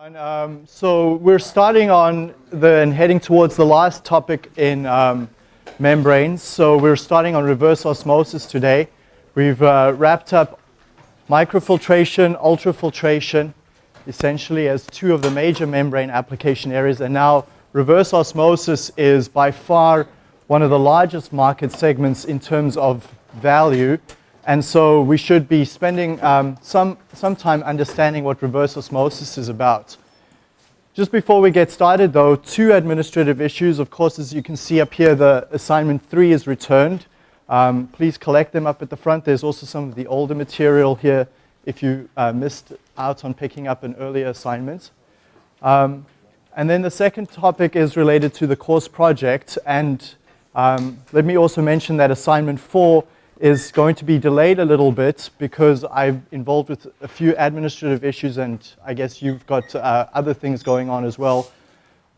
Um, so we're starting on the and heading towards the last topic in um, membranes. So we're starting on reverse osmosis today. We've uh, wrapped up microfiltration, ultrafiltration, essentially as two of the major membrane application areas. And now reverse osmosis is by far one of the largest market segments in terms of value. And so we should be spending um, some, some time understanding what reverse osmosis is about. Just before we get started though, two administrative issues. Of course, as you can see up here, the assignment three is returned. Um, please collect them up at the front. There's also some of the older material here if you uh, missed out on picking up an earlier assignment. Um, and then the second topic is related to the course project. And um, let me also mention that assignment four is going to be delayed a little bit because I'm involved with a few administrative issues and I guess you've got uh, other things going on as well.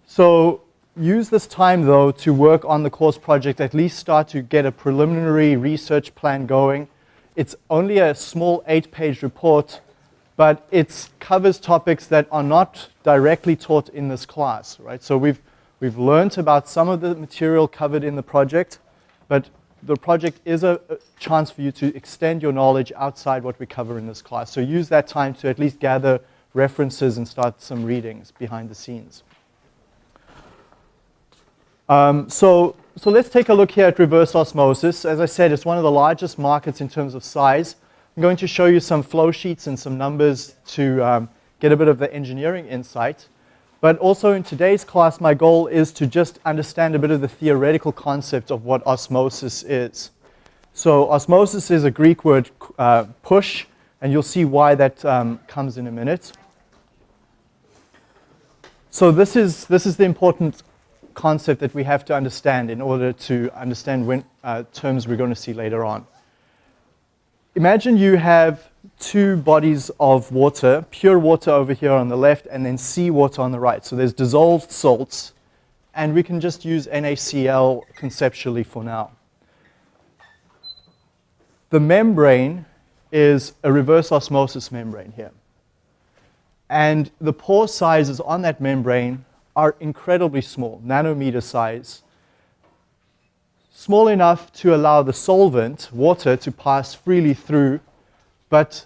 So use this time though to work on the course project, at least start to get a preliminary research plan going. It's only a small eight page report, but it covers topics that are not directly taught in this class, right? So we've, we've learned about some of the material covered in the project, but the project is a, a, chance for you to extend your knowledge outside what we cover in this class. So use that time to at least gather references and start some readings behind the scenes. Um, so, so let's take a look here at reverse osmosis. As I said, it's one of the largest markets in terms of size. I'm going to show you some flow sheets and some numbers to um, get a bit of the engineering insight. But also in today's class, my goal is to just understand a bit of the theoretical concept of what osmosis is. So osmosis is a Greek word, uh, push, and you'll see why that um, comes in a minute. So this is, this is the important concept that we have to understand in order to understand when, uh, terms we're going to see later on. Imagine you have two bodies of water, pure water over here on the left and then seawater on the right. So there's dissolved salts and we can just use NaCl conceptually for now. The membrane is a reverse osmosis membrane here. And the pore sizes on that membrane are incredibly small, nanometer size. Small enough to allow the solvent, water, to pass freely through, but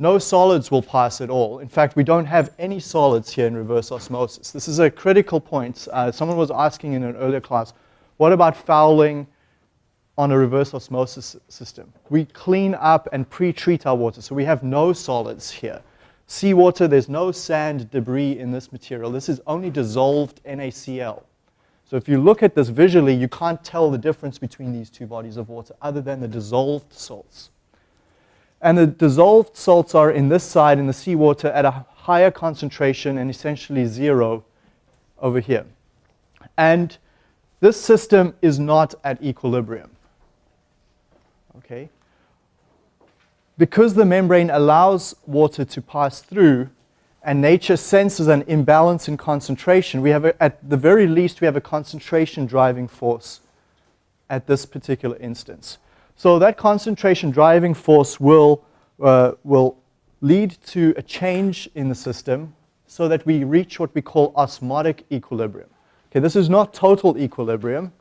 no solids will pass at all. In fact, we don't have any solids here in reverse osmosis. This is a critical point. Uh, someone was asking in an earlier class, what about fouling on a reverse osmosis system? We clean up and pre-treat our water, so we have no solids here. Seawater, there's no sand, debris in this material. This is only dissolved NaCl. So if you look at this visually, you can't tell the difference between these two bodies of water other than the dissolved salts. And the dissolved salts are in this side in the seawater at a higher concentration and essentially zero over here. And this system is not at equilibrium. Okay? Because the membrane allows water to pass through and nature senses an imbalance in concentration, we have, a, at the very least, we have a concentration driving force at this particular instance. So that concentration driving force will, uh, will lead to a change in the system so that we reach what we call osmotic equilibrium. Okay, this is not total equilibrium.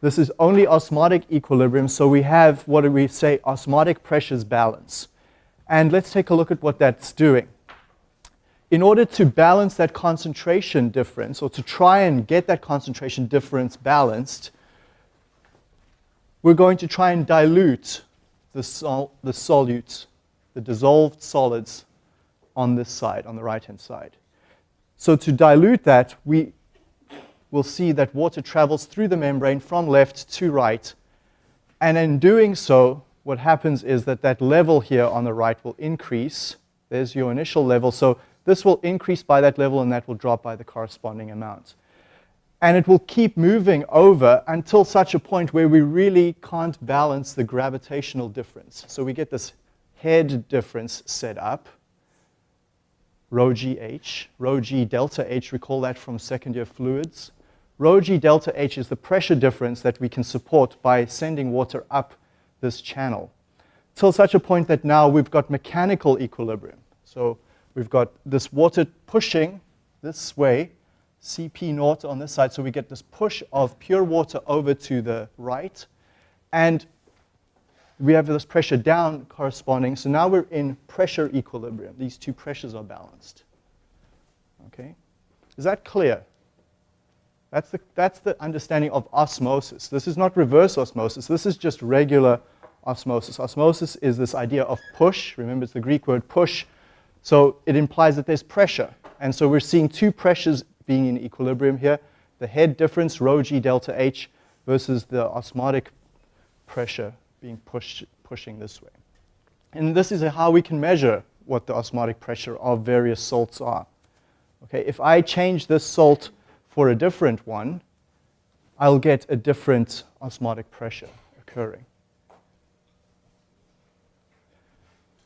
This is only osmotic equilibrium, so we have what do we say, osmotic pressures balance. And let's take a look at what that's doing. In order to balance that concentration difference, or to try and get that concentration difference balanced, we're going to try and dilute the, sol the solutes, the dissolved solids on this side, on the right-hand side. So to dilute that, we will see that water travels through the membrane from left to right. And in doing so, what happens is that that level here on the right will increase. There's your initial level. So this will increase by that level and that will drop by the corresponding amount and it will keep moving over until such a point where we really can't balance the gravitational difference. So we get this head difference set up, rho gh, rho g delta h, recall that from second year fluids. Rho g delta h is the pressure difference that we can support by sending water up this channel till such a point that now we've got mechanical equilibrium. So we've got this water pushing this way, Cp naught on this side, so we get this push of pure water over to the right, and we have this pressure down corresponding, so now we're in pressure equilibrium. These two pressures are balanced. Okay? Is that clear? That's the, that's the understanding of osmosis. This is not reverse osmosis. This is just regular osmosis. Osmosis is this idea of push. Remember, it's the Greek word push. So it implies that there's pressure. And so we're seeing two pressures being in equilibrium here. The head difference, rho g delta h, versus the osmotic pressure being pushed, pushing this way. And this is how we can measure what the osmotic pressure of various salts are. Okay, if I change this salt for a different one, I'll get a different osmotic pressure occurring.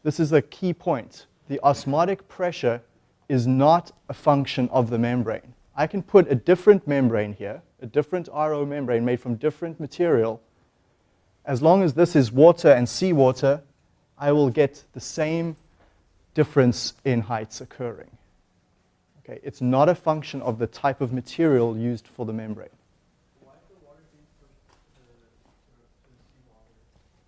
This is a key point. The osmotic pressure is not a function of the membrane. I can put a different membrane here, a different RO membrane made from different material. As long as this is water and seawater, I will get the same difference in heights occurring. Okay, it's not a function of the type of material used for the membrane.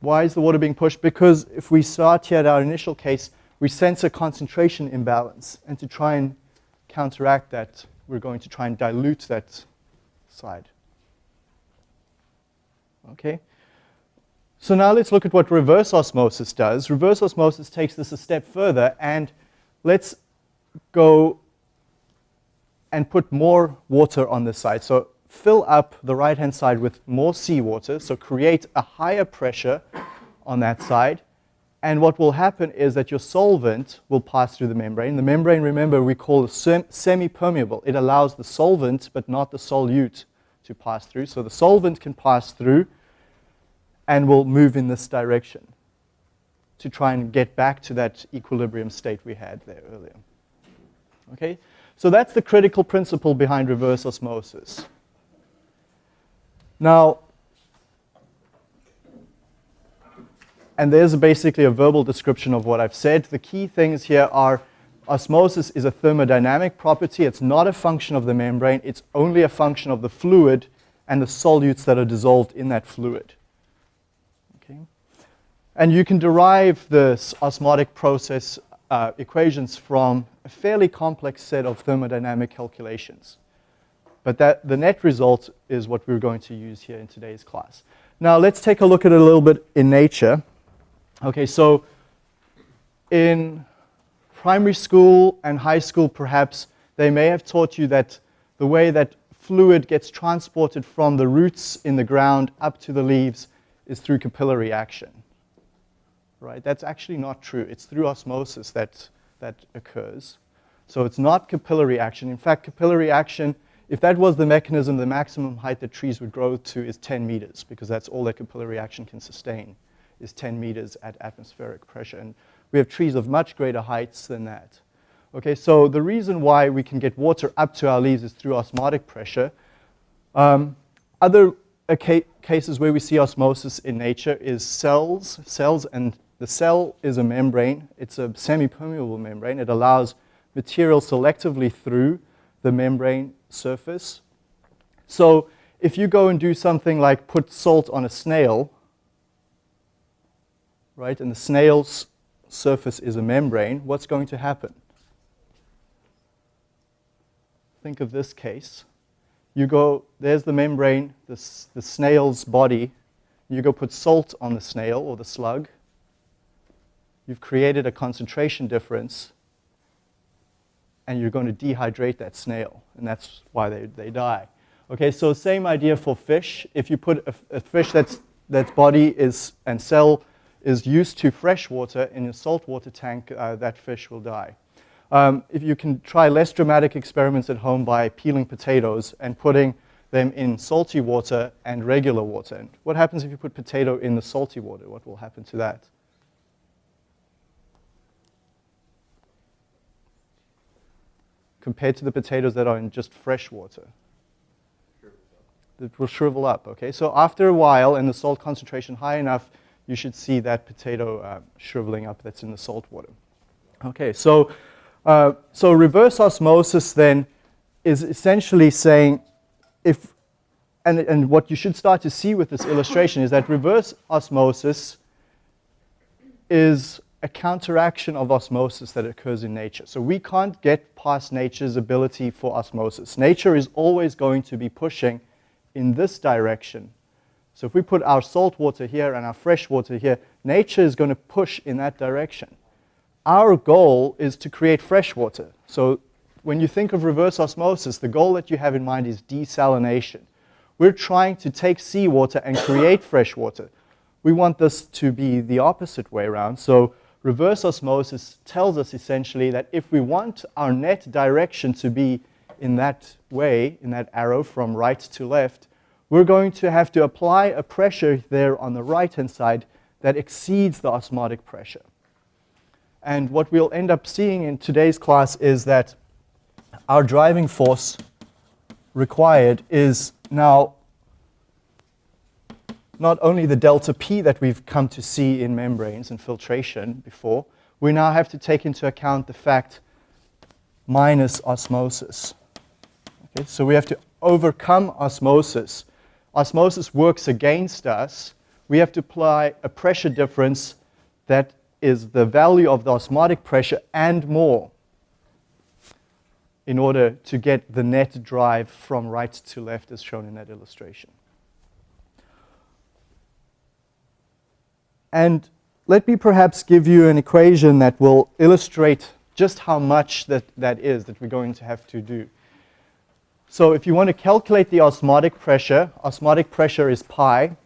Why is the water being pushed? Because if we start here at our initial case, we sense a concentration imbalance. And to try and counteract that, we're going to try and dilute that side. Okay? So now let's look at what reverse osmosis does. Reverse osmosis takes this a step further, and let's go and put more water on this side. So fill up the right-hand side with more seawater, so create a higher pressure on that side. And what will happen is that your solvent will pass through the membrane. The membrane, remember, we call it semi-permeable. It allows the solvent, but not the solute, to pass through. So the solvent can pass through and will move in this direction to try and get back to that equilibrium state we had there earlier. Okay? So that's the critical principle behind reverse osmosis. Now, and there's basically a verbal description of what I've said. The key things here are osmosis is a thermodynamic property. It's not a function of the membrane. It's only a function of the fluid and the solutes that are dissolved in that fluid. Okay? And you can derive this osmotic process uh, equations from a fairly complex set of thermodynamic calculations. But that, the net result is what we're going to use here in today's class. Now let's take a look at it a little bit in nature. Okay, so in primary school and high school perhaps, they may have taught you that the way that fluid gets transported from the roots in the ground up to the leaves is through capillary action. Right? That's actually not true. It's through osmosis that that occurs. So it's not capillary action. In fact, capillary action, if that was the mechanism, the maximum height that trees would grow to is 10 meters, because that's all that capillary action can sustain, is 10 meters at atmospheric pressure. And we have trees of much greater heights than that. Okay, so the reason why we can get water up to our leaves is through osmotic pressure. Um, other ca cases where we see osmosis in nature is cells, cells and the cell is a membrane. It's a semi-permeable membrane. It allows material selectively through the membrane surface. So if you go and do something like put salt on a snail, right, and the snail's surface is a membrane, what's going to happen? Think of this case. You go, there's the membrane, the, the snail's body. You go put salt on the snail or the slug you've created a concentration difference and you're going to dehydrate that snail, and that's why they, they die. Okay, so same idea for fish. If you put a, a fish that's, that's body is, and cell is used to fresh water in a saltwater tank, uh, that fish will die. Um, if you can try less dramatic experiments at home by peeling potatoes and putting them in salty water and regular water. And what happens if you put potato in the salty water? What will happen to that? compared to the potatoes that are in just fresh water. It will shrivel up, okay? So after a while and the salt concentration high enough, you should see that potato uh, shriveling up that's in the salt water. Okay, so Uh, so reverse osmosis then is essentially saying if, and, and what you should start to see with this illustration is that reverse osmosis is a counteraction of osmosis that occurs in nature. So we can't get past nature's ability for osmosis. Nature is always going to be pushing in this direction. So if we put our salt water here and our fresh water here, nature is going to push in that direction. Our goal is to create fresh water. So when you think of reverse osmosis, the goal that you have in mind is desalination. We're trying to take seawater and create fresh water. We want this to be the opposite way around. So reverse osmosis tells us essentially that if we want our net direction to be in that way, in that arrow from right to left, we're going to have to apply a pressure there on the right-hand side that exceeds the osmotic pressure. And what we'll end up seeing in today's class is that our driving force required is now not only the delta P that we've come to see in membranes and filtration before, we now have to take into account the fact minus osmosis. Okay, so we have to overcome osmosis. Osmosis works against us. We have to apply a pressure difference that is the value of the osmotic pressure and more in order to get the net drive from right to left as shown in that illustration. And let me perhaps give you an equation that will illustrate just how much that, that is that we're going to have to do. So if you want to calculate the osmotic pressure, osmotic pressure is pi.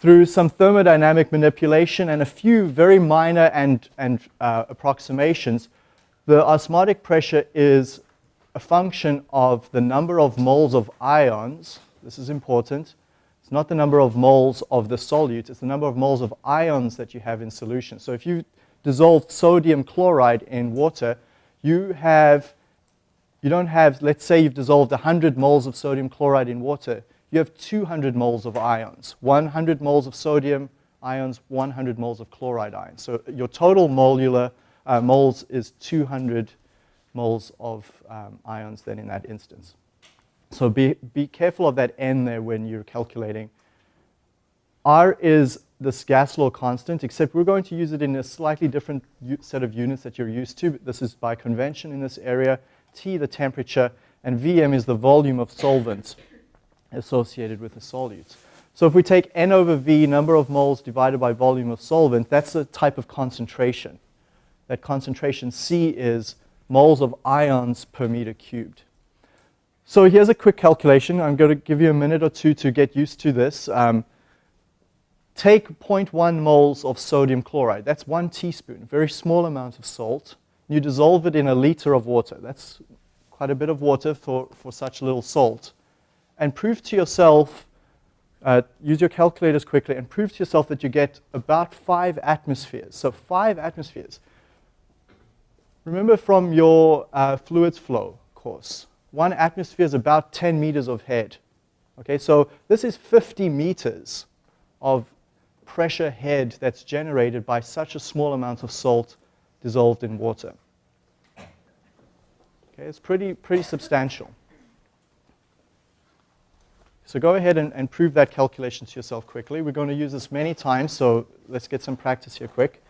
Through some thermodynamic manipulation and a few very minor and, and uh, approximations, the osmotic pressure is a function of the number of moles of ions. This is important it's not the number of moles of the solute, it's the number of moles of ions that you have in solution. So if you dissolve sodium chloride in water, you have, you don't have, let's say you've dissolved 100 moles of sodium chloride in water, you have 200 moles of ions. 100 moles of sodium ions, 100 moles of chloride ions. So your total molar uh, moles is 200 moles of um, ions then in that instance. So be, be careful of that n there when you're calculating. R is this gas law constant, except we're going to use it in a slightly different set of units that you're used to. This is by convention in this area. T, the temperature, and Vm is the volume of solvent associated with the solutes. So if we take N over V, number of moles divided by volume of solvent, that's a type of concentration. That concentration C is moles of ions per meter cubed. So here's a quick calculation. I'm going to give you a minute or two to get used to this. Um, take 0.1 moles of sodium chloride. That's one teaspoon, very small amount of salt. You dissolve it in a liter of water. That's quite a bit of water for, for such little salt. And prove to yourself, uh, use your calculators quickly, and prove to yourself that you get about five atmospheres. So five atmospheres. Remember from your uh, fluids flow course, one atmosphere is about 10 meters of head. Okay, so this is 50 meters of pressure head that's generated by such a small amount of salt dissolved in water. Okay, it's pretty, pretty substantial. So go ahead and, and prove that calculation to yourself quickly. We're going to use this many times, so let's get some practice here quick.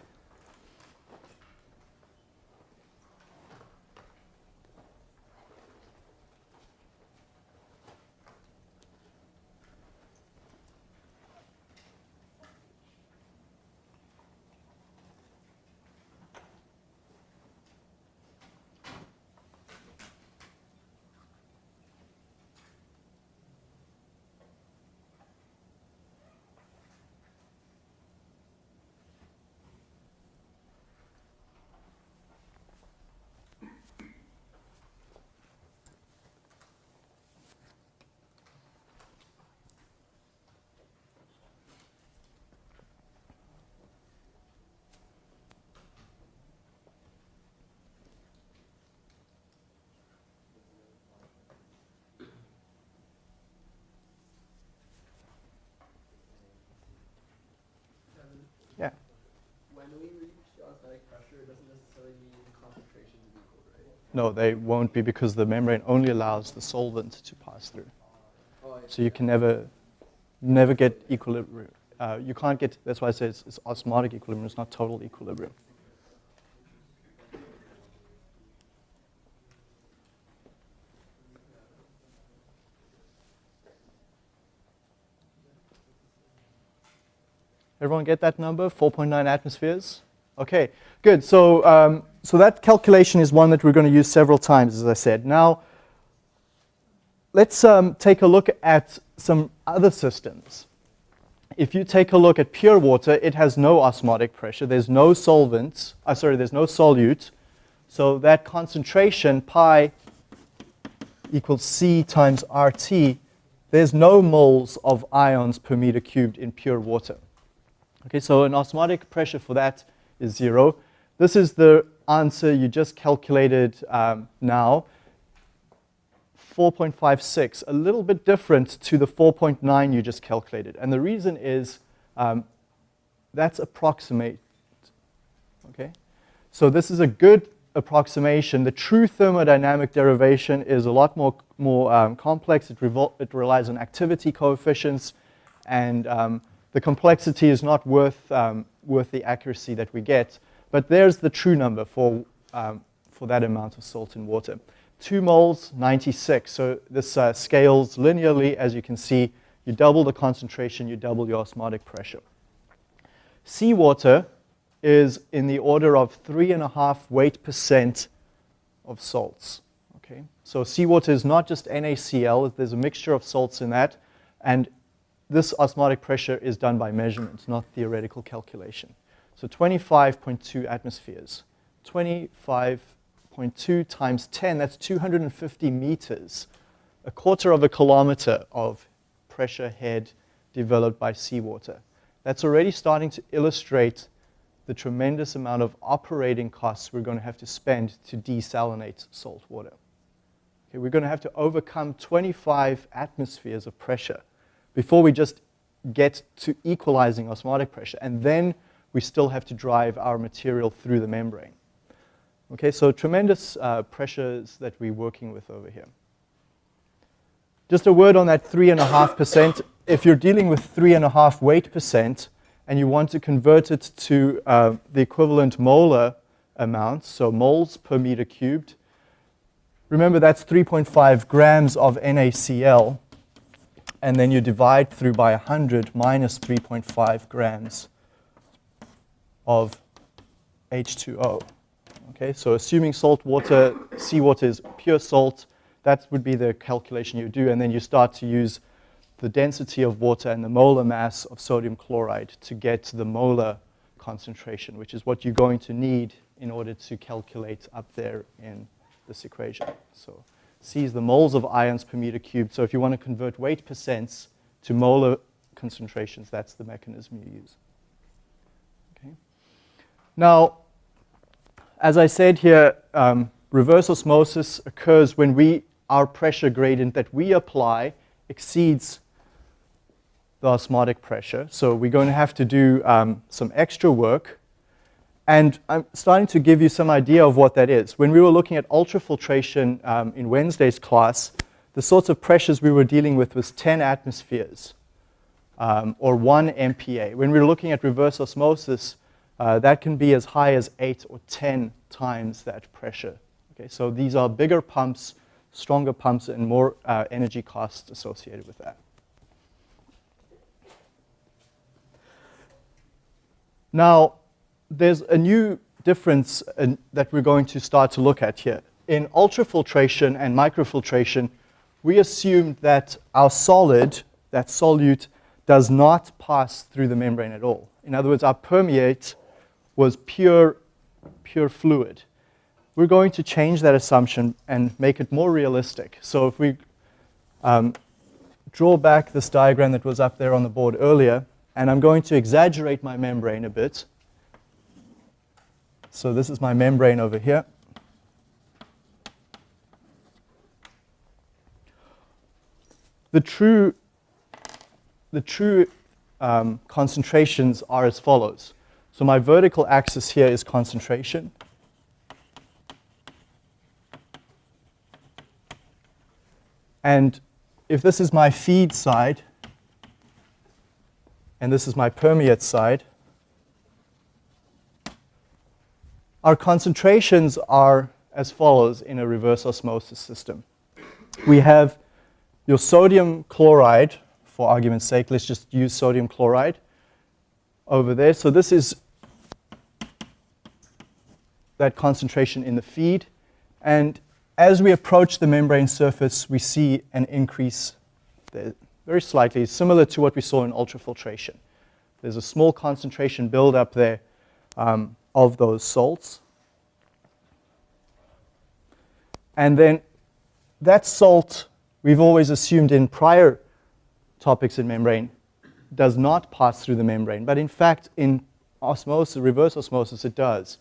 Pressure doesn't necessarily mean the concentrations equal, right? No, they won't be because the membrane only allows the solvent to pass through. Oh, So you can never, never get equilibrium. Uh, you can't get, that's why I say it's, it's osmotic equilibrium, it's not total equilibrium. Everyone get that number, 4.9 atmospheres? Okay, good. So, um, so that calculation is one that we're going to use several times, as I said. Now, let's um, take a look at some other systems. If you take a look at pure water, it has no osmotic pressure. There's no solvent. Uh, sorry, there's no solute. So that concentration, pi equals C times RT, there's no moles of ions per meter cubed in pure water. Okay, so an osmotic pressure for that is zero. This is the answer you just calculated um, now. 4.56, a little bit different to the 4.9 you just calculated. And the reason is um, that's approximate. Okay? So this is a good approximation. The true thermodynamic derivation is a lot more, more um, complex. It, it, relies on activity coefficients, and um, the complexity is not worth, um, worth the accuracy that we get. But there's the true number for, um, for that amount of salt in water. 2 moles, 96. So this uh, scales linearly, as you can see. You double the concentration, you double your osmotic pressure. Seawater is in the order of three and a half weight percent of salts. Okay, so seawater is not just NaCl. There's a mixture of salts in that, and this osmotic pressure is done by measurements, not theoretical calculation. So 25.2 atmospheres. 25.2 times 10, that's 250 meters. A quarter of a kilometer of pressure head developed by seawater. That's already starting to illustrate the tremendous amount of operating costs we're going to have to spend to desalinate salt water. Okay, we're going to have to overcome 25 atmospheres of pressure before we just get to equalizing osmotic pressure. And then we still have to drive our material through the membrane. Okay, so tremendous uh, pressures that we're working with over here. Just a word on that 3.5%. If you're dealing with 3.5 weight percent and you want to convert it to uh, the equivalent molar amount, so moles per meter cubed, remember that's 3.5 grams of NaCl and then you divide through by 100 minus 3.5 grams of H2O. Okay, so assuming salt water, seawater is pure salt, that would be the calculation you do, and then you start to use the density of water and the molar mass of sodium chloride to get the molar concentration, which is what you're going to need in order to calculate up there in this equation. So sees the moles of ions per meter cubed. So if you want to convert weight percents to molar concentrations, that's the mechanism you use. Okay. Now, as I said here, um, reverse osmosis occurs when we, our pressure gradient that we apply exceeds the osmotic pressure. So we're going to have to do um, some extra work and I'm starting to give you some idea of what that is. When we were looking at ultrafiltration um, in Wednesday's class, the sorts of pressures we were dealing with was 10 atmospheres um, or 1 MPa. When we were looking at reverse osmosis, uh, that can be as high as 8 or 10 times that pressure. Okay, so these are bigger pumps, stronger pumps, and more uh, energy costs associated with that. Now, there's a new difference in, that we're going to start to look at here. In ultrafiltration and microfiltration, we assumed that our solid, that solute, does not pass through the membrane at all. In other words, our permeate was pure, pure fluid. We're going to change that assumption and make it more realistic. So if we um, draw back this diagram that was up there on the board earlier, and I'm going to exaggerate my membrane a bit, so this is my membrane over here. The true, the true um, concentrations are as follows. So my vertical axis here is concentration. And if this is my feed side, and this is my permeate side, our concentrations are as follows in a reverse osmosis system. We have your sodium chloride, for argument's sake, let's just use sodium chloride over there. So this is that concentration in the feed. And as we approach the membrane surface, we see an increase there, very slightly, similar to what we saw in ultrafiltration. There's a small concentration buildup there um, of those salts. And then that salt, we've always assumed in prior topics in membrane, does not pass through the membrane. But in fact, in osmosis, reverse osmosis, it does.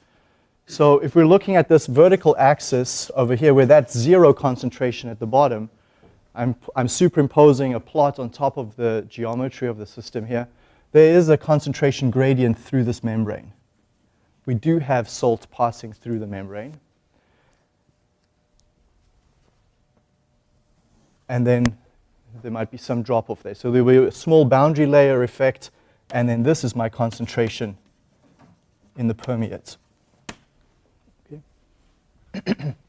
So if we're looking at this vertical axis over here where that's zero concentration at the bottom, I'm, I'm superimposing a plot on top of the geometry of the system here. There is a concentration gradient through this membrane. We do have salt passing through the membrane. And then there might be some drop off there. So there will be a small boundary layer effect, and then this is my concentration in the permeates.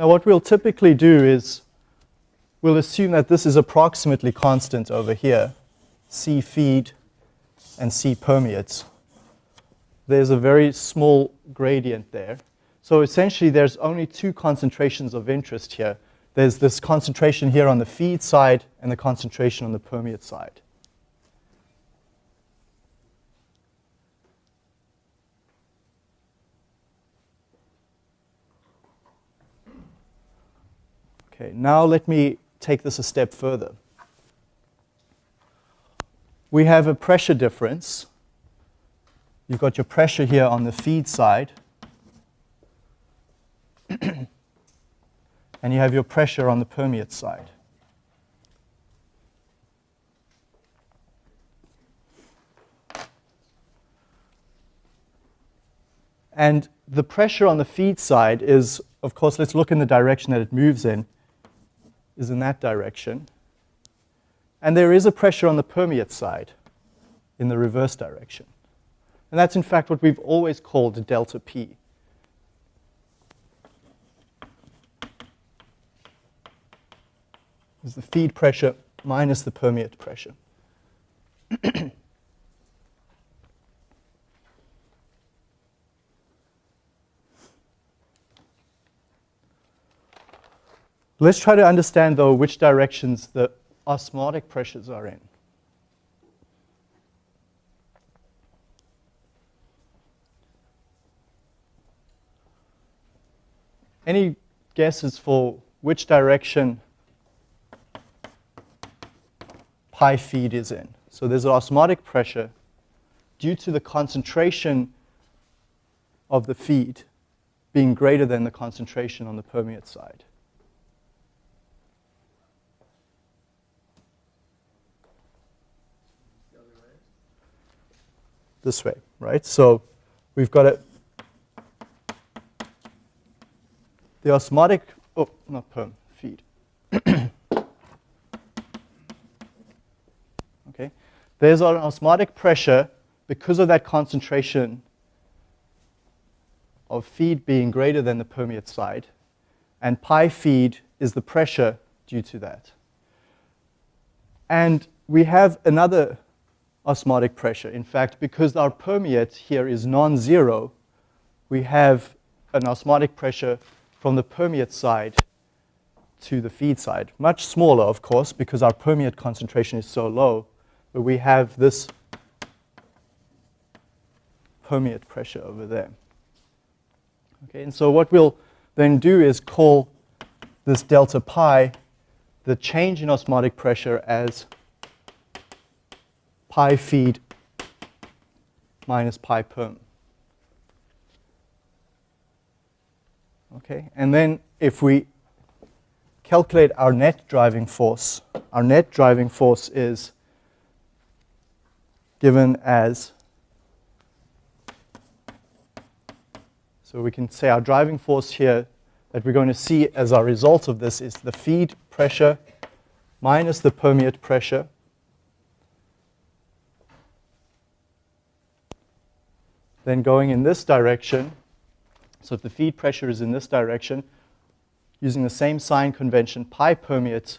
now what we'll typically do is we'll assume that this is approximately constant over here, C feed and C permeates. There's a very small gradient there. So essentially there's only two concentrations of interest here there's this concentration here on the feed side and the concentration on the permeate side. Okay, now let me take this a step further. We have a pressure difference. You've got your pressure here on the feed side. and you have your pressure on the permeate side. And the pressure on the feed side is, of course, let's look in the direction that it moves in, is in that direction. And there is a pressure on the permeate side in the reverse direction. And that's in fact what we've always called delta P. is the feed pressure minus the permeate pressure. Let's try to understand, though, which directions the osmotic pressures are in. Any guesses for which direction pi feed is in. So there's an osmotic pressure due to the concentration of the feed being greater than the concentration on the permeate side. This way, right? So we've got it. The osmotic, oh, not perm, feed. Okay, there's an osmotic pressure because of that concentration of feed being greater than the permeate side, and pi feed is the pressure due to that. And we have another osmotic pressure. In fact, because our permeate here is non-zero, we have an osmotic pressure from the permeate side to the feed side. Much smaller, of course, because our permeate concentration is so low but we have this permeate pressure over there. Okay, and so what we'll then do is call this delta pi the change in osmotic pressure as pi feed minus pi perm. Okay, and then if we calculate our net driving force, our net driving force is given as, so we can say our driving force here that we're going to see as a result of this is the feed pressure minus the permeate pressure then going in this direction. So if the feed pressure is in this direction, using the same sign convention, pi permeate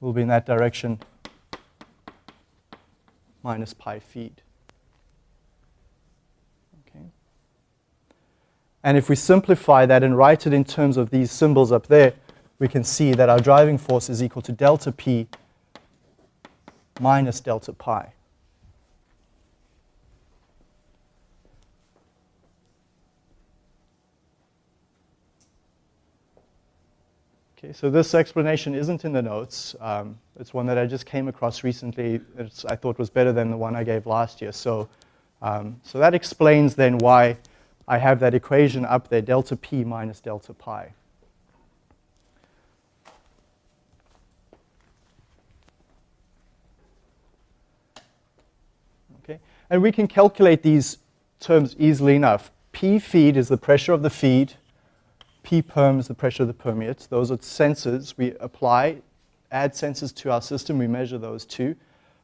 will be in that direction minus pi feed. Okay. And if we simplify that and write it in terms of these symbols up there, we can see that our driving force is equal to delta P minus delta pi. Okay, so this explanation isn't in the notes. Um, it's one that I just came across recently. It's, I thought was better than the one I gave last year. So, um, so that explains then why I have that equation up there, delta p minus delta pi. Okay, and we can calculate these terms easily enough. P feed is the pressure of the feed P perm is the pressure of the permeates. Those are sensors we apply, add sensors to our system, we measure those too.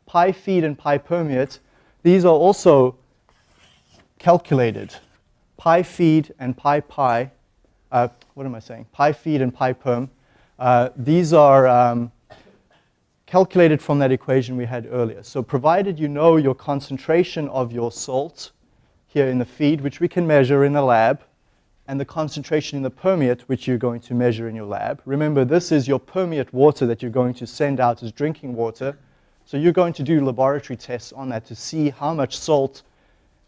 Pi feed and pi permeate, these are also calculated. Pi feed and pi pi, uh, what am I saying? Pi feed and pi perm, uh, these are um, calculated from that equation we had earlier. So provided you know your concentration of your salt here in the feed, which we can measure in the lab, and the concentration in the permeate, which you're going to measure in your lab. Remember, this is your permeate water that you're going to send out as drinking water. So you're going to do laboratory tests on that to see how much salt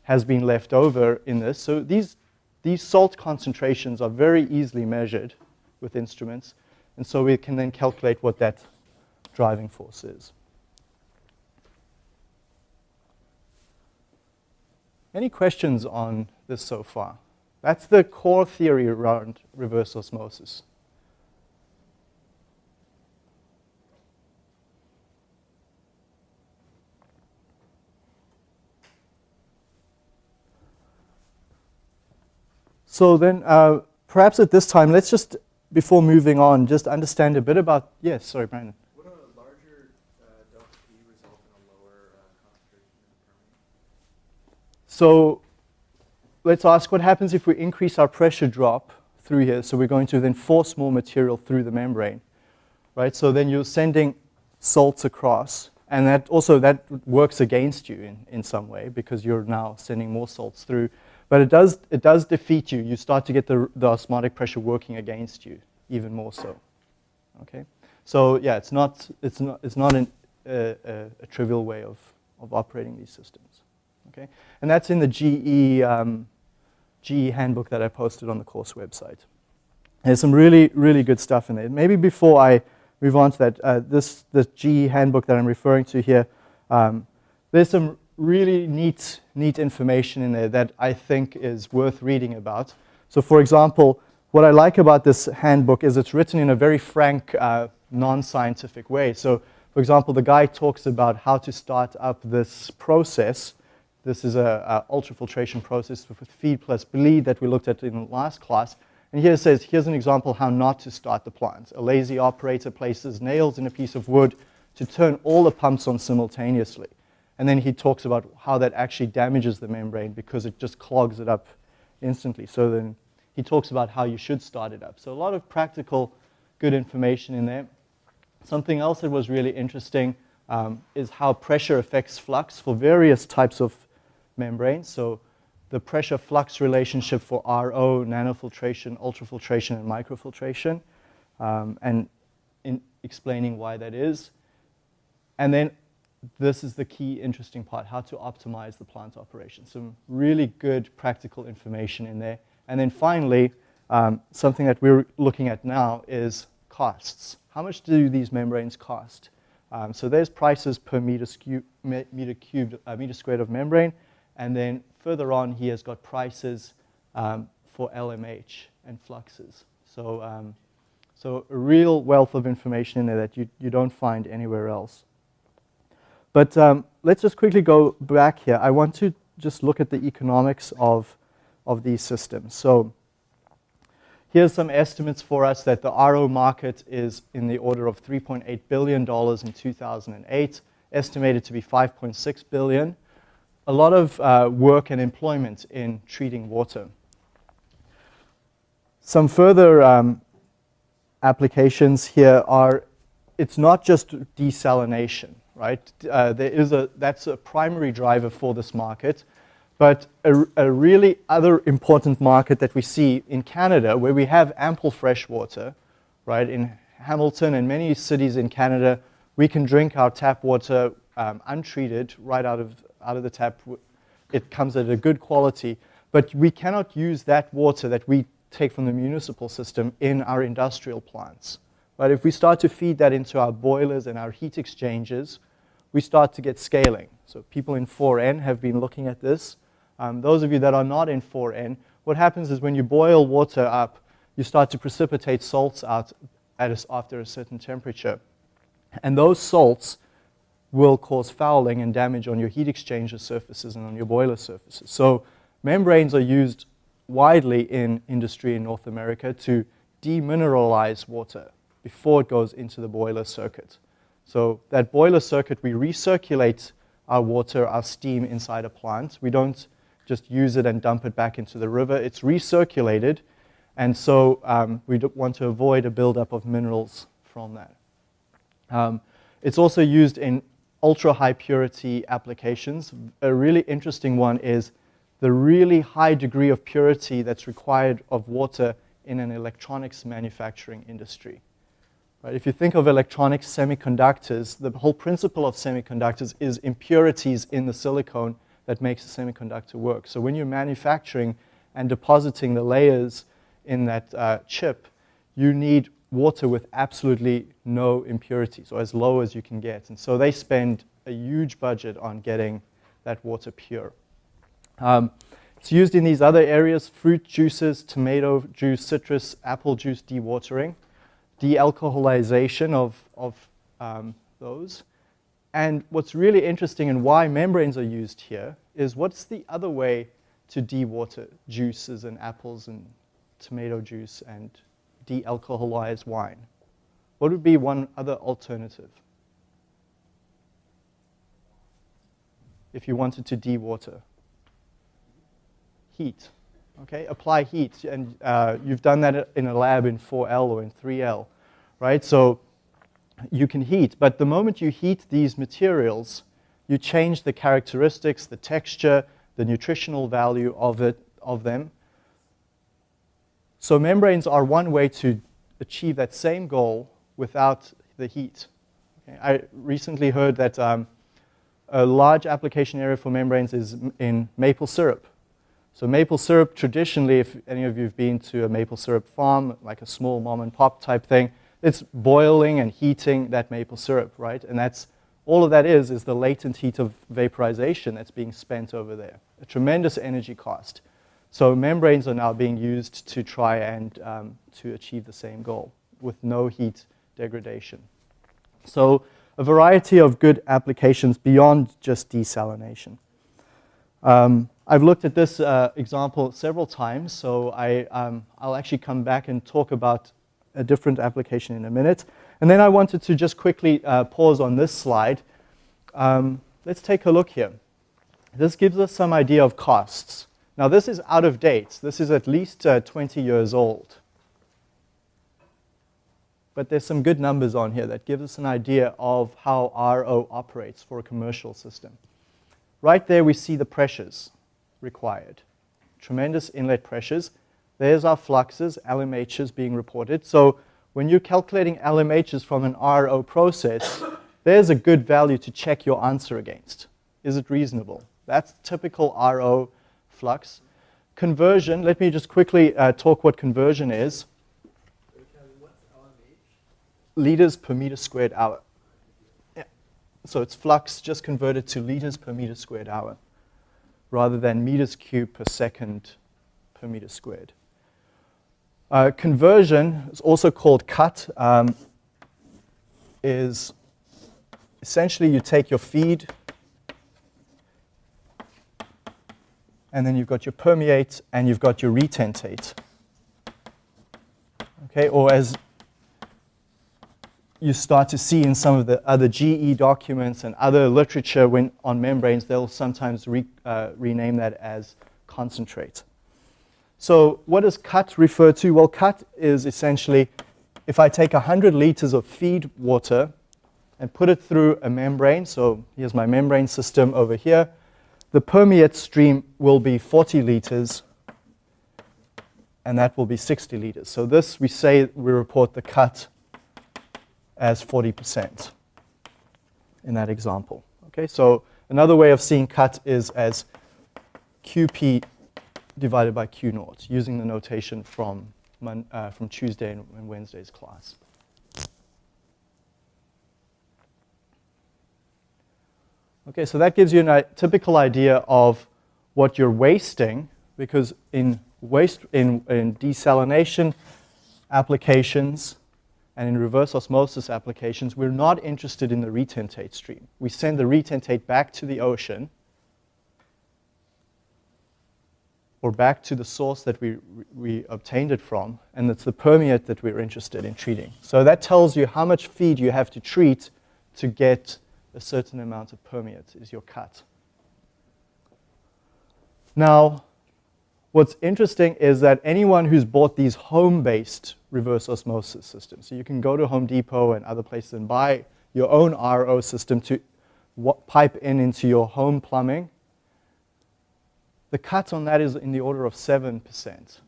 has been left over in this. So these, these salt concentrations are very easily measured with instruments. And so we can then calculate what that driving force is. Any questions on this so far? That's the core theory around reverse osmosis. So then uh, perhaps at this time, let's just, before moving on, just understand a bit about, yes, sorry, Brandon. Larger uh, delta P result in a lower uh, concentration in the permeate? So let's ask what happens if we increase our pressure drop through here. So we're going to then force more material through the membrane, right? So then you're sending salts across. And that also, that works against you in, in some way because you're now sending more salts through. But it does, it does defeat you. You start to get the, the osmotic pressure working against you even more so, okay? So yeah, it's not, it's not, it's not an, a, a trivial way of, of operating these systems. Okay? And that's in the GE, um, GE handbook that I posted on the course website. There's some really, really good stuff in there. Maybe before I move on to that, uh, this, this GE handbook that I'm referring to here, um, there's some really neat, neat information in there that I think is worth reading about. So for example, what I like about this handbook is it's written in a very frank, uh, non-scientific way. So for example, the guy talks about how to start up this process this is a, a ultrafiltration process with feed plus bleed that we looked at in the last class. And here it says, here's an example how not to start the plant. A lazy operator places nails in a piece of wood to turn all the pumps on simultaneously. And then he talks about how that actually damages the membrane because it just clogs it up instantly. So then he talks about how you should start it up. So a lot of practical, good information in there. Something else that was really interesting um, is how pressure affects flux for various types of membranes. So the pressure flux relationship for RO, nanofiltration, ultrafiltration, and microfiltration, um, and in explaining why that is. And then this is the key interesting part, how to optimize the plant operation. Some really good practical information in there. And then finally, um, something that we're looking at now is costs. How much do these membranes cost? Um, so there's prices per meter, meter cubed, uh, meter squared of membrane. And then further on, he has got prices um, for LMH and fluxes. So, um, so a real wealth of information in there that you, you don't find anywhere else. But um, let's just quickly go back here. I want to just look at the economics of, of these systems. So here's some estimates for us that the RO market is in the order of $3.8 billion in 2008, estimated to be 5.6 billion. A lot of uh, work and employment in treating water. Some further um, applications here are, it's not just desalination, right? Uh, there is a, that's a primary driver for this market. But a, a, really other important market that we see in Canada, where we have ample fresh water, right? In Hamilton and many cities in Canada, we can drink our tap water um, untreated right out of, out of the tap. It comes at a good quality. But we cannot use that water that we take from the municipal system in our industrial plants. But if we start to feed that into our boilers and our heat exchangers, we start to get scaling. So people in 4N have been looking at this. Um, those of you that are not in 4N, what happens is when you boil water up, you start to precipitate salts out a, after a certain temperature. And those salts will cause fouling and damage on your heat exchanger surfaces and on your boiler surfaces. So membranes are used widely in industry in North America to demineralize water before it goes into the boiler circuit. So that boiler circuit, we recirculate our water, our steam inside a plant. We don't just use it and dump it back into the river. It's recirculated, and so um, we want to avoid a buildup of minerals from that. Um, it's also used in ultra high purity applications. A really interesting one is the really high degree of purity that's required of water in an electronics manufacturing industry. Right? If you think of electronic semiconductors, the whole principle of semiconductors is impurities in the silicon that makes the semiconductor work. So when you're manufacturing and depositing the layers in that uh, chip, you need water with absolutely no impurities, or as low as you can get. And so they spend a huge budget on getting that water pure. Um, it's used in these other areas, fruit juices, tomato juice, citrus, apple juice dewatering de-alcoholization of, of um, those. And what's really interesting and why membranes are used here is what's the other way to dewater juices and apples and tomato juice and de-alcoholize wine? What would be one other alternative? If you wanted to dewater. Heat okay? Apply heat, and uh, you've done that in a lab in 4L or in 3L, right? So you can heat, but the moment you heat these materials, you change the characteristics, the texture, the nutritional value of, it, of them. So membranes are one way to achieve that same goal without the heat. Okay? I recently heard that um, a large application area for membranes is in maple syrup. So maple syrup, traditionally, if any of you have been to a maple syrup farm, like a small mom and pop type thing, it's boiling and heating that maple syrup, right? And that's, all of that is, is the latent heat of vaporization that's being spent over there. A tremendous energy cost. So membranes are now being used to try and um, to achieve the same goal with no heat degradation. So a variety of good applications beyond just desalination. Um, I've looked at this uh, example several times, so I, um, I'll actually come back and talk about a different application in a minute. And then I wanted to just quickly uh, pause on this slide. Um, let's take a look here. This gives us some idea of costs. Now this is out of date. This is at least uh, 20 years old. But there's some good numbers on here that gives us an idea of how RO operates for a commercial system. Right there we see the pressures required. Tremendous inlet pressures. There's our fluxes, LMHs being reported. So when you're calculating LMHs from an RO process, there's a good value to check your answer against. Is it reasonable? That's typical RO flux. Conversion, let me just quickly uh, talk what conversion is. Liters per meter squared hour. Yeah. So it's flux just converted to liters per meter squared hour rather than meters cubed per second per meter squared. Uh, conversion is also called cut, um, is essentially you take your feed and then you've got your permeate and you've got your retentate. Okay, or as you start to see in some of the other GE documents and other literature when on membranes, they'll sometimes re, uh, rename that as concentrate. So what does cut refer to? Well, cut is essentially if I take 100 liters of feed water and put it through a membrane, so here's my membrane system over here, the permeate stream will be 40 liters and that will be 60 liters. So this, we say, we report the cut as 40% in that example. Okay, so another way of seeing cut is as QP divided by Q naught, using the notation from, uh, from Tuesday and Wednesday's class. Okay, so that gives you a typical idea of what you're wasting, because in waste in, in desalination applications, and in reverse osmosis applications, we're not interested in the retentate stream. We send the retentate back to the ocean or back to the source that we, we obtained it from, and it's the permeate that we're interested in treating. So that tells you how much feed you have to treat to get a certain amount of permeate is your cut. Now, what's interesting is that anyone who's bought these home-based reverse osmosis systems, so you can go to Home Depot and other places and buy your own RO system to pipe in into your home plumbing. The cut on that is in the order of 7%.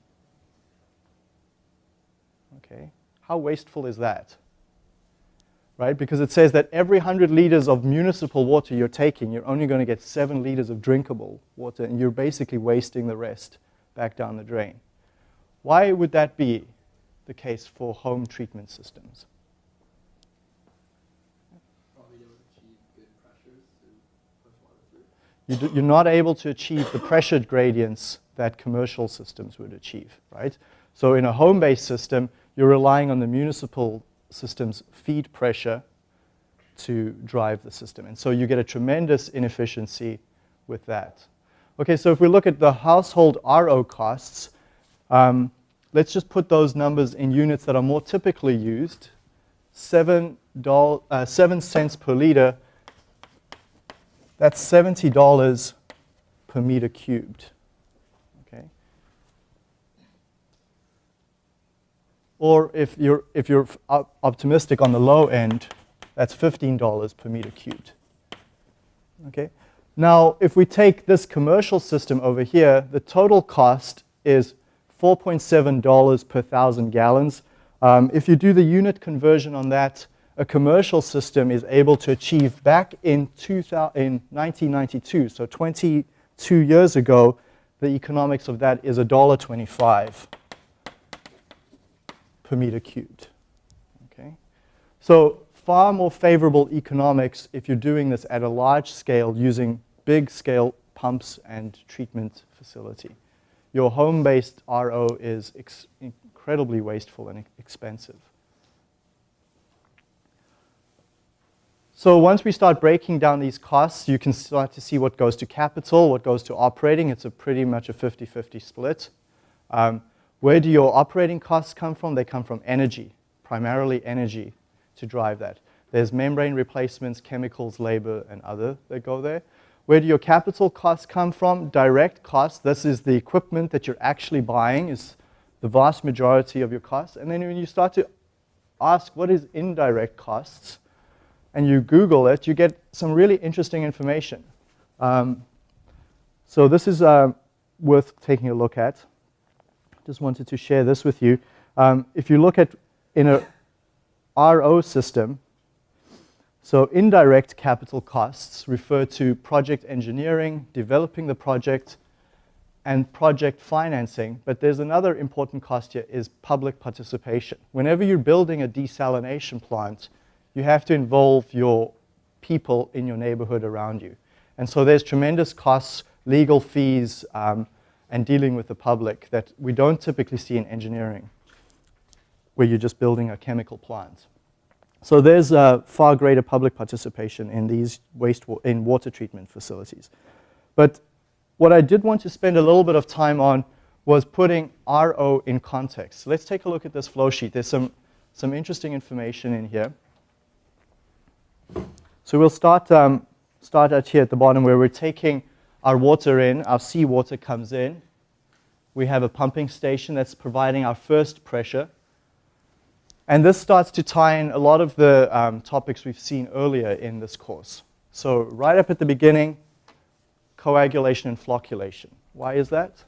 Okay, how wasteful is that? Right, because it says that every 100 liters of municipal water you're taking, you're only going to get 7 liters of drinkable water, and you're basically wasting the rest back down the drain. Why would that be? the case for home treatment systems. You're not able to achieve the pressure gradients that commercial systems would achieve, right? So in a home-based system, you're relying on the municipal system's feed pressure to drive the system. And so you get a tremendous inefficiency with that. Okay, so if we look at the household RO costs, um, let's just put those numbers in units that are more typically used. Seven, uh, seven cents per liter, that's $70 per meter cubed. Okay. Or if you're, if you're optimistic on the low end, that's $15 per meter cubed. Okay. Now, if we take this commercial system over here, the total cost is $4.7 per thousand gallons. Um, if you do the unit conversion on that, a commercial system is able to achieve back in, 2000, in 1992, so 22 years ago, the economics of that is $1.25 per meter cubed. Okay? So far more favorable economics if you're doing this at a large scale using big scale pumps and treatment facility your home-based RO is incredibly wasteful and expensive. So once we start breaking down these costs, you can start to see what goes to capital, what goes to operating. It's a pretty much a 50-50 split. Um, where do your operating costs come from? They come from energy, primarily energy to drive that. There's membrane replacements, chemicals, labor, and other that go there. Where do your capital costs come from? Direct costs. This is the equipment that you're actually buying is the vast majority of your costs. And then when you start to ask what is indirect costs, and you Google it, you get some really interesting information. Um, so this is uh, worth taking a look at. Just wanted to share this with you. Um, if you look at in a RO system, so indirect capital costs refer to project engineering, developing the project, and project financing. But there's another important cost here is public participation. Whenever you're building a desalination plant, you have to involve your people in your neighborhood around you. And so there's tremendous costs, legal fees, um, and dealing with the public that we don't typically see in engineering, where you're just building a chemical plant. So there's a far greater public participation in these waste wa in water treatment facilities. But what I did want to spend a little bit of time on was putting RO in context. Let's take a look at this flow sheet. There's some, some interesting information in here. So we'll start, um, start out here at the bottom where we're taking our water in, our seawater comes in. We have a pumping station that's providing our first pressure. And this starts to tie in a lot of the um, topics we've seen earlier in this course. So right up at the beginning, coagulation and flocculation. Why is that?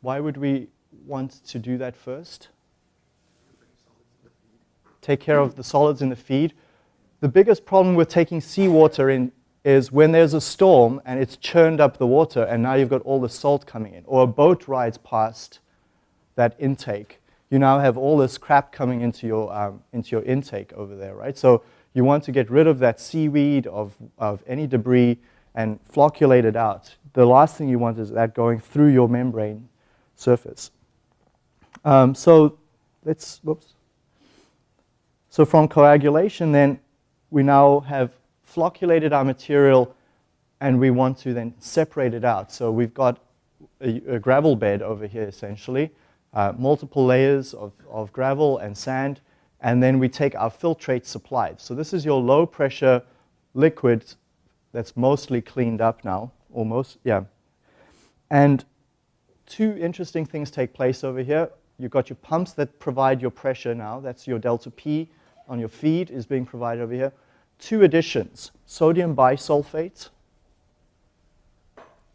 Why would we want to do that first? Take care of the solids in the feed. The biggest problem with taking seawater in is when there's a storm and it's churned up the water and now you've got all the salt coming in, or a boat rides past that intake, you now have all this crap coming into your, um, into your intake over there, right? So you want to get rid of that seaweed, of, of any debris, and flocculate it out. The last thing you want is that going through your membrane surface. Um, so let's, whoops. So from coagulation then, we now have flocculated our material and we want to then separate it out. So we've got a, a gravel bed over here essentially, uh, multiple layers of, of gravel and sand, and then we take our filtrate supplied. So this is your low pressure liquid that's mostly cleaned up now, almost, yeah. And two interesting things take place over here. You've got your pumps that provide your pressure now. That's your delta P on your feed is being provided over here. Two additions, sodium bisulfite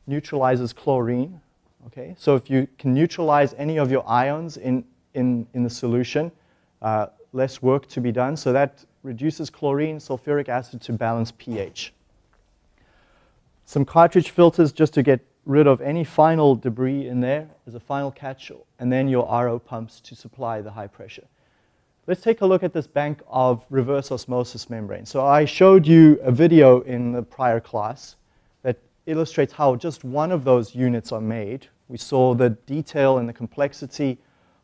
neutralizes chlorine. Okay, so if you can neutralize any of your ions in, in, in the solution, uh, less work to be done. So that reduces chlorine, sulfuric acid to balance pH. Some cartridge filters just to get rid of any final debris in there as a final catch, and then your RO pumps to supply the high pressure. Let's take a look at this bank of reverse osmosis membrane. So I showed you a video in the prior class that illustrates how just one of those units are made. We saw the detail and the complexity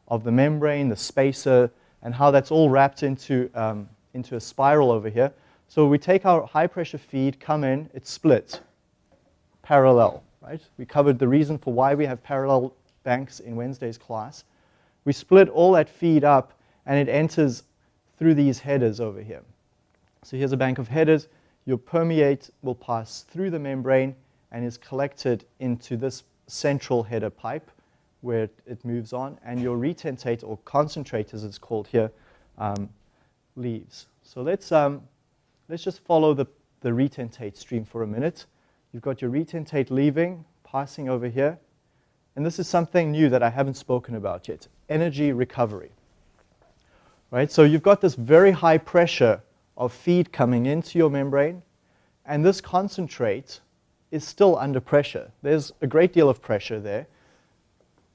of the membrane, the spacer, and how that's all wrapped into, um, into a spiral over here. So we take our high pressure feed, come in, it's split, parallel right? We covered the reason for why we have parallel banks in Wednesday's class. We split all that feed up and it enters through these headers over here. So here's a bank of headers. Your permeate will pass through the membrane and is collected into this central header pipe where it, moves on. And your retentate, or concentrate as it's called here, um, leaves. So let's, um, let's just follow the, the retentate stream for a minute. You've got your retentate leaving, passing over here. And this is something new that I haven't spoken about yet, energy recovery. Right, so you've got this very high pressure of feed coming into your membrane, and this concentrate is still under pressure. There's a great deal of pressure there.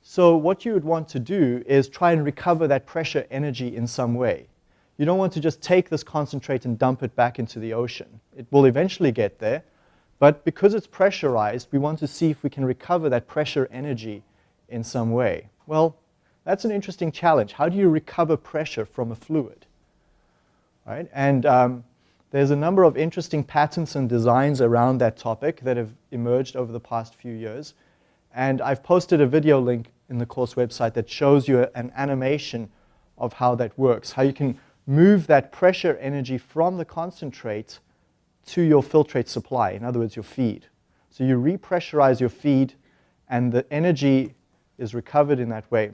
So what you would want to do is try and recover that pressure energy in some way. You don't want to just take this concentrate and dump it back into the ocean. It will eventually get there, but because it's pressurized, we want to see if we can recover that pressure energy in some way. Well, that's an interesting challenge. How do you recover pressure from a fluid? Right? And um, there's a number of interesting patents and designs around that topic that have emerged over the past few years. And I've posted a video link in the course website that shows you an animation of how that works, how you can move that pressure energy from the concentrate to your filtrate supply, in other words, your feed. So you repressurize your feed and the energy is recovered in that way.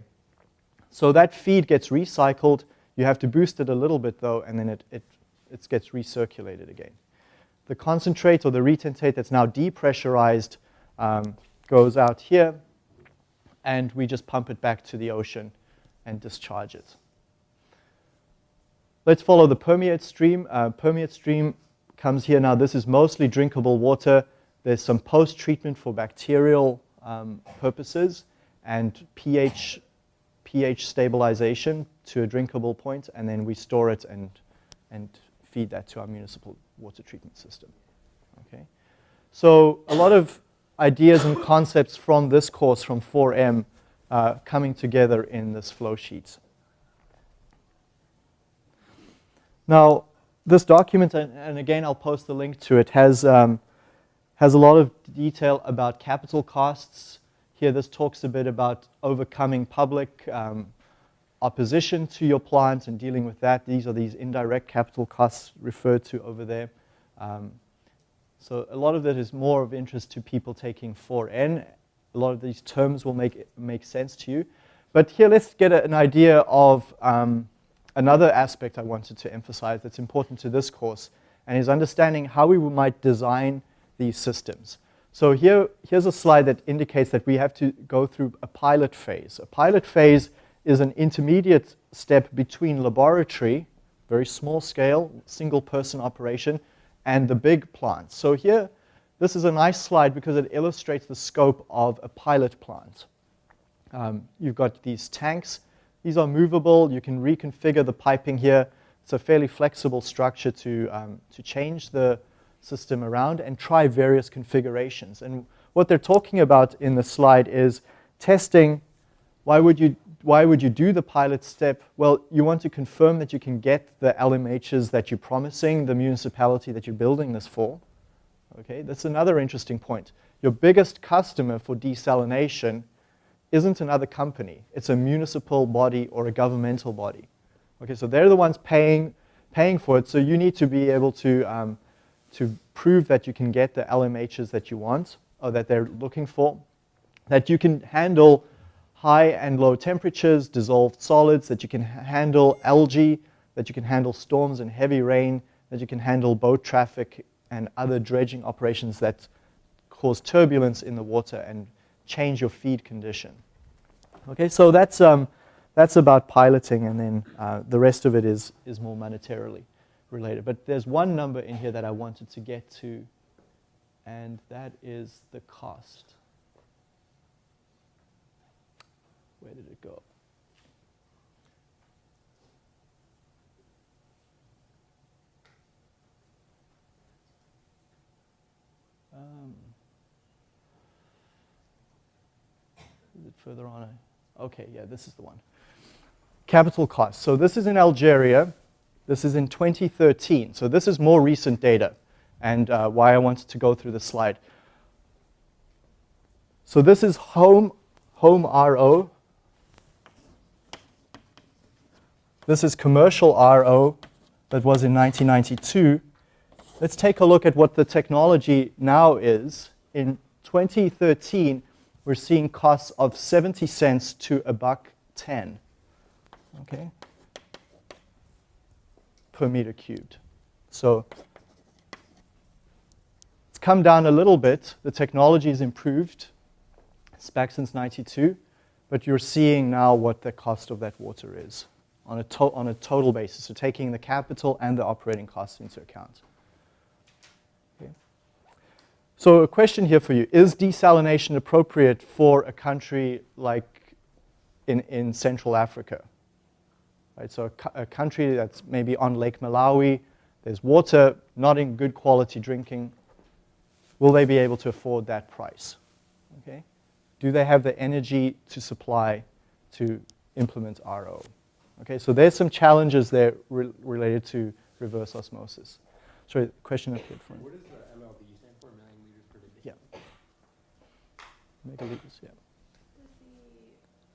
So that feed gets recycled. You have to boost it a little bit though, and then it, it, it gets recirculated again. The concentrate or the retentate that's now depressurized um, goes out here, and we just pump it back to the ocean and discharge it. Let's follow the permeate stream. Uh, permeate stream comes here. Now, this is mostly drinkable water. There's some post-treatment for bacterial um, purposes and pH, pH stabilization to a drinkable point, and then we store it and, and feed that to our municipal water treatment system. Okay? So a lot of ideas and concepts from this course, from 4M, uh, coming together in this flow sheet. Now, this document, and, and, again, I'll post the link to it, has, um, has a lot of detail about capital costs. Here, this talks a bit about overcoming public um, opposition to your plant and dealing with that. These are these indirect capital costs referred to over there. Um, so a lot of that is more of interest to people taking 4N. A lot of these terms will make, make sense to you. But here, let's get a, an idea of um, another aspect I wanted to emphasize that's important to this course, and is understanding how we might design these systems. So here, here's a slide that indicates that we have to go through a pilot phase. A pilot phase is an intermediate step between laboratory, very small scale, single person operation, and the big plant. So here, this is a nice slide because it illustrates the scope of a pilot plant. Um, you've got these tanks. These are movable. You can reconfigure the piping here. It's a fairly flexible structure to, um, to change the system around and try various configurations. And what they're talking about in the slide is testing why would you why would you do the pilot step? Well, you want to confirm that you can get the LMHs that you're promising the municipality that you're building this for. Okay, that's another interesting point. Your biggest customer for desalination isn't another company. It's a municipal body or a governmental body. Okay, so they're the ones paying, paying for it, so you need to be able to, um, to prove that you can get the LMHs that you want or that they're looking for, that you can handle high and low temperatures, dissolved solids, that you can handle algae, that you can handle storms and heavy rain, that you can handle boat traffic and other dredging operations that cause turbulence in the water and change your feed condition. Okay, so that's, um, that's about piloting and then uh, the rest of it is, is more monetarily related. But there's one number in here that I wanted to get to and that is the cost. Where did it go? Um, is it further on? Okay, yeah, this is the one. Capital cost. So this is in Algeria. This is in 2013. So this is more recent data and uh, why I wanted to go through the slide. So this is home, home RO, This is commercial RO that was in 1992. Let's take a look at what the technology now is. In 2013, we're seeing costs of 70 cents to a buck 10, okay, per meter cubed. So it's come down a little bit. The technology has improved. It's back since 92, but you're seeing now what the cost of that water is on a, on a total basis, so taking the capital and the operating costs into account. Okay. So a question here for you, is desalination appropriate for a country like in, in Central Africa? Right, so a, a country that's maybe on Lake Malawi, there's water, not in good quality drinking, will they be able to afford that price? Okay? Do they have the energy to supply to implement RO? Okay, so there's some challenges there re related to reverse osmosis. Sorry, question up here. What does the MLD stand for, million liters per day? Yeah. Megaliters, yeah. Does the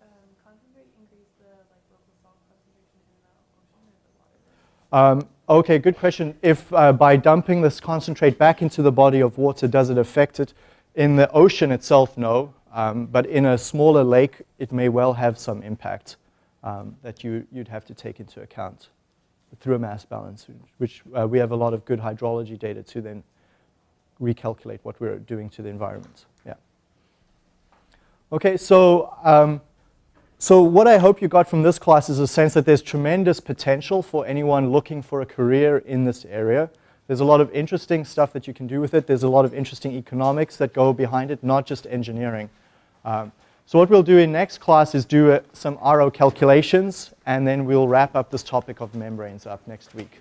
um, concentrate increase the like local salt concentration in the ocean or the water? Um, okay, good question. If uh, by dumping this concentrate back into the body of water, does it affect it? In the ocean itself, no. Um, but in a smaller lake, it may well have some impact um, that you, you'd have to take into account through a mass balance, which uh, we have a lot of good hydrology data to then recalculate what we're doing to the environment. Yeah. Okay, so, um, so what I hope you got from this class is a sense that there's tremendous potential for anyone looking for a career in this area. There's a lot of interesting stuff that you can do with it. There's a lot of interesting economics that go behind it, not just engineering. Um, so what we'll do in next class is do uh, some RO calculations, and then we'll wrap up this topic of membranes up next week.